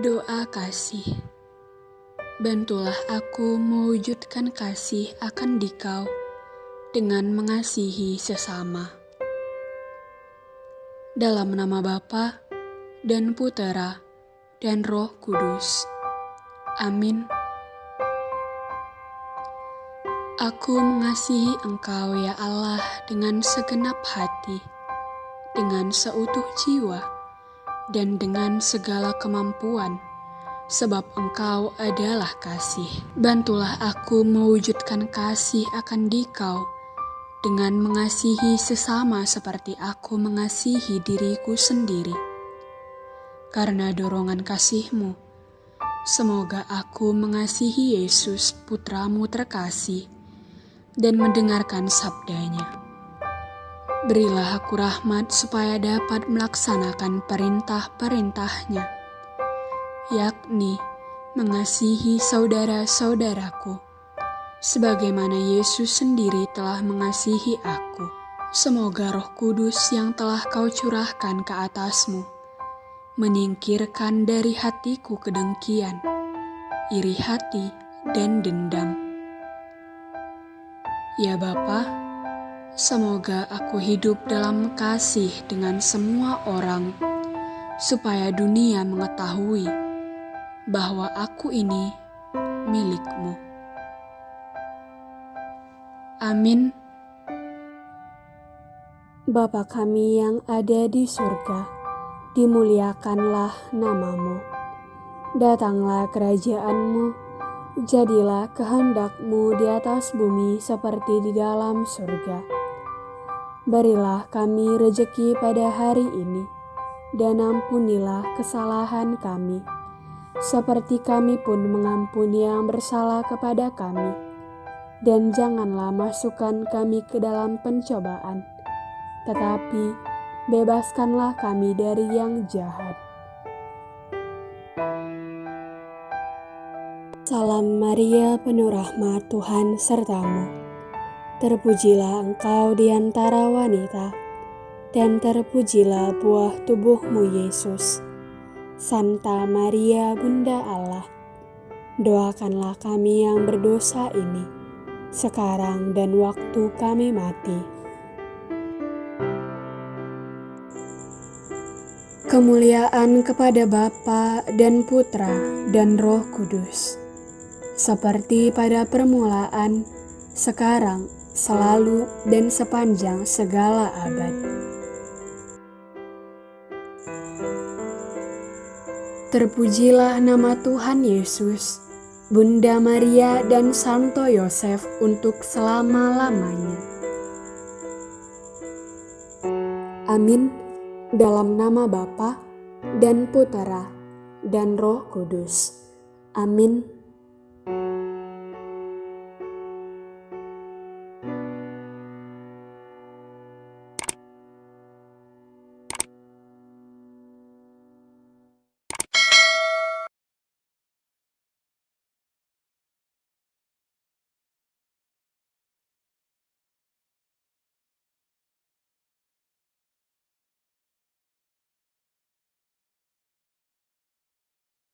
Doa kasih Bantulah aku mewujudkan kasih akan dikau dengan mengasihi sesama. Dalam nama Bapa dan Putera dan Roh Kudus. Amin. Aku mengasihi Engkau ya Allah dengan segenap hati, dengan seutuh jiwa, dan dengan segala kemampuan, sebab Engkau adalah kasih. Bantulah aku mewujudkan kasih akan Dikau dengan mengasihi sesama seperti aku mengasihi diriku sendiri. Karena dorongan kasihmu, semoga aku mengasihi Yesus putramu terkasih dan mendengarkan sabdanya. Berilah aku rahmat supaya dapat melaksanakan perintah-perintahnya, yakni mengasihi saudara-saudaraku, sebagaimana Yesus sendiri telah mengasihi aku. Semoga roh kudus yang telah kau curahkan ke atasmu, menyingkirkan dari hatiku kedengkian, iri hati, dan dendam. Ya Bapa, Semoga aku hidup dalam kasih dengan semua orang, supaya dunia mengetahui bahwa aku ini milikmu. Amin. Bapa kami yang ada di surga, dimuliakanlah namamu. Datanglah kerajaanmu, jadilah kehendakmu di atas bumi seperti di dalam surga. Berilah kami rejeki pada hari ini, dan ampunilah kesalahan kami, seperti kami pun mengampuni yang bersalah kepada kami. Dan janganlah masukkan kami ke dalam pencobaan, tetapi bebaskanlah kami dari yang jahat. Salam Maria, penuh rahmat Tuhan sertamu Terpujilah engkau di antara wanita, dan terpujilah buah tubuhmu Yesus. Santa Maria Bunda Allah, doakanlah kami yang berdosa ini, sekarang dan waktu kami mati. Kemuliaan kepada Bapa dan Putra dan Roh Kudus, seperti pada permulaan, sekarang, selalu dan sepanjang segala abad. Terpujilah nama Tuhan Yesus, Bunda Maria dan Santo Yosef untuk selama-lamanya. Amin. Dalam nama Bapa dan Putera dan Roh Kudus. Amin.